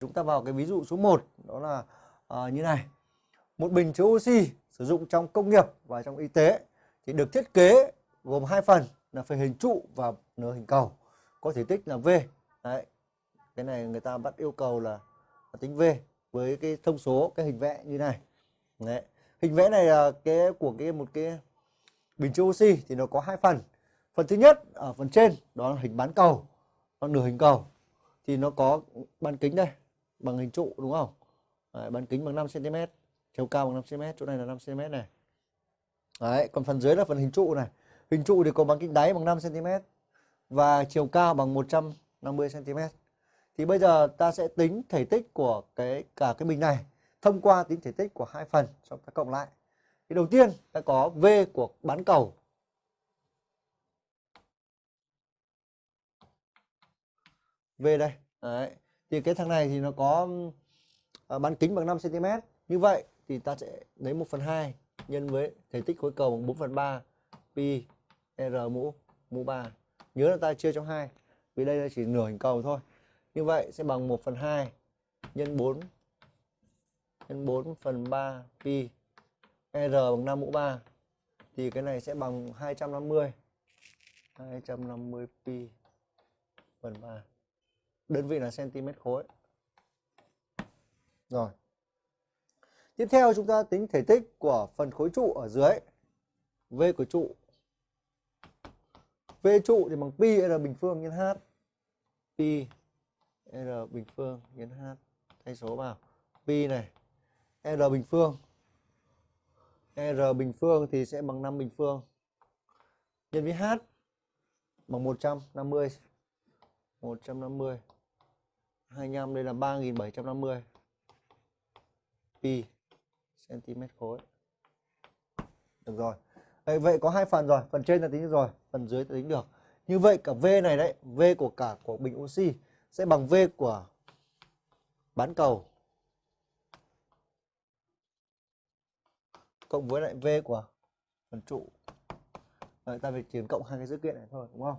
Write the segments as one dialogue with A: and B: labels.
A: Chúng ta vào cái ví dụ số 1 đó là à, như này. Một bình chứa oxy sử dụng trong công nghiệp và trong y tế thì được thiết kế gồm hai phần là phần hình trụ và nửa hình cầu có thể tích là V. Đấy. Cái này người ta bắt yêu cầu là, là tính V với cái thông số cái hình vẽ như này. Đấy. Hình vẽ này là cái của cái một cái bình chứa oxy thì nó có hai phần. Phần thứ nhất ở phần trên đó là hình bán cầu, còn nửa hình cầu thì nó có bán kính đây bằng hình trụ đúng không? Đấy, bán kính bằng 5 cm, chiều cao bằng 5 cm, chỗ này là 5 cm này. Đấy, còn phần dưới là phần hình trụ này. Hình trụ thì có bán kính đáy bằng 5 cm và chiều cao bằng 150 cm. Thì bây giờ ta sẽ tính thể tích của cái cả cái bình này thông qua tính thể tích của hai phần xong ta cộng lại. Thì đầu tiên ta có V của bán cầu. V đây. Đấy. Thì cái thằng này thì nó có ờ, bán kính bằng 5 cm. Như vậy thì ta sẽ lấy 1 phần 2 nhân với thể tích khối cầu bằng 4 phần 3 pi r mũ mũ 3. Nhớ là ta chia cho 2 vì đây là chỉ nửa hình cầu thôi. Như vậy sẽ bằng 1 phần 2 nhân 4 nhân 4 phần 3 pi R bằng 5 mũ 3 thì cái này sẽ bằng 250 250 pi phần 3 đơn vị là cm khối. Rồi. Tiếp theo chúng ta tính thể tích của phần khối trụ ở dưới. V của trụ. V trụ thì bằng pi R bình phương nhân H. Pi R bình phương nhân H. Thay số vào. Pi này, R bình phương. R bình phương thì sẽ bằng 5 bình phương. Nhân với H bằng 150 150 25 đây là 3750 pi cm khối. Được rồi. Đấy, vậy có hai phần rồi phần trên là tính được rồi phần dưới là tính được. Như vậy cả V này đấy V của cả của bình oxy sẽ bằng V của bán cầu cộng với lại V của phần trụ. Đấy, ta phải chỉ cộng hai cái dữ kiện này thôi đúng không?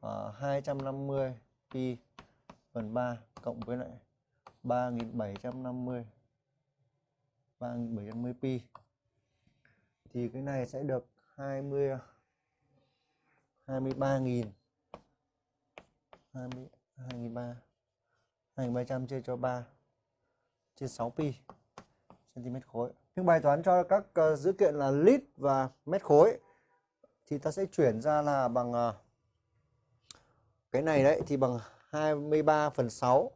A: Ờ, à, 250 pi phần 3 cộng với lại 3750 3750 pi thì cái này sẽ được 20 23.000 20 23 2300 chia cho 3 chia 6 pi cm khối. Nhưng bài toán cho các uh, dữ kiện là lít và mét khối thì ta sẽ chuyển ra là bằng uh, cái này đấy thì bằng 23 phần 6